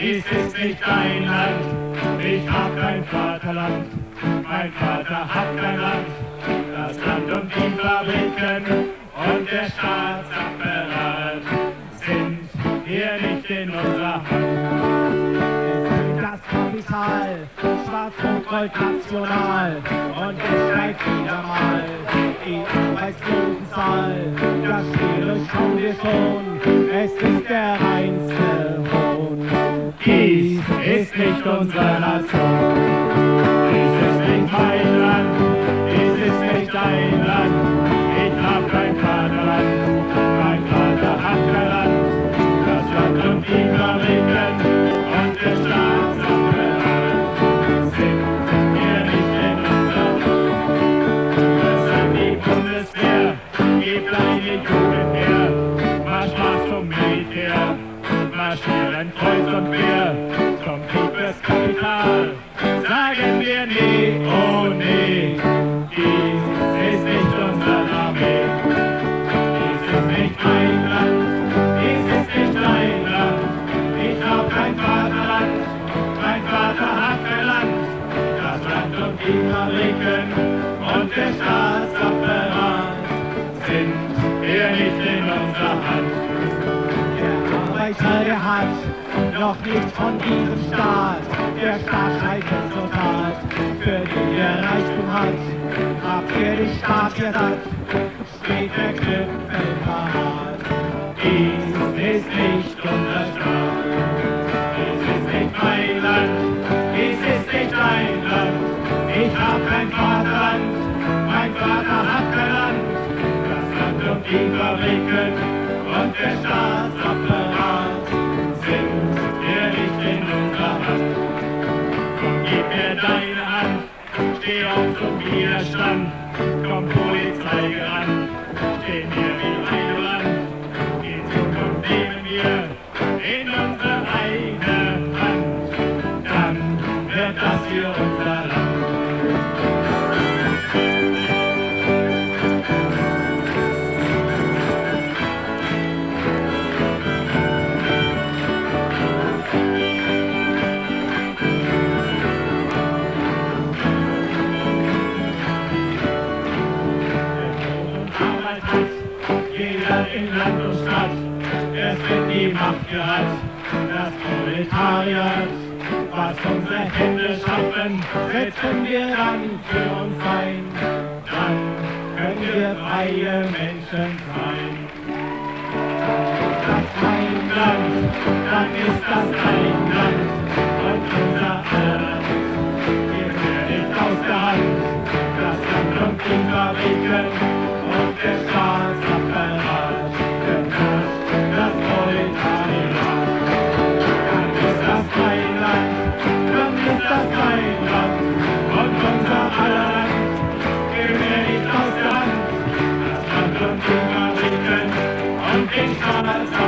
dies ist nicht dein Land, ich hab kein Vaterland, mein Vater hat kein Land, das Land und die Fabriken und der Staatsapparat sind hier nicht in unserer Hand. Das Kapital, schwarz-rot-gold national. Und es steigt wieder mal. Die Arbeitslosenzahl. Das Spiele schauen wir schon, ist nicht unsere der Staatsapparat sind hier nicht in unserer Hand. Der Arbeiter, der hat noch nichts von diesem Staat. Der Staat scheitert total, für die er Reichtum hat. Habt ihr den Staat gesagt, steht der Knüppel parat. Dies ist nicht unser Staat. Dies ist nicht mein Land. Dies ist nicht dein Land. Ich hab kein Vaterland. Vater hat Land. Das Land und die Fabriken und der Staatsapparat sind hier nicht in unserer Hand. Komm, gib mir deine Hand. Steh auf zum Widerstand. Komm, Polizei gerannt. Stehen wir wie ein Land. Die Zukunft nehmen wir in unsere eigene Hand. Dann wird das hier unser Land. in Land und Stadt. Es wird die Macht gereizt, das Proletariat. Was unsere Hände schaffen, setzen wir dann für uns ein. Dann können wir freie Menschen sein. Ist das mein Land, dann ist das dein Land. Und unser aller Land, wir werden aus der Hand. Das Land und die Fabriken, Thank you.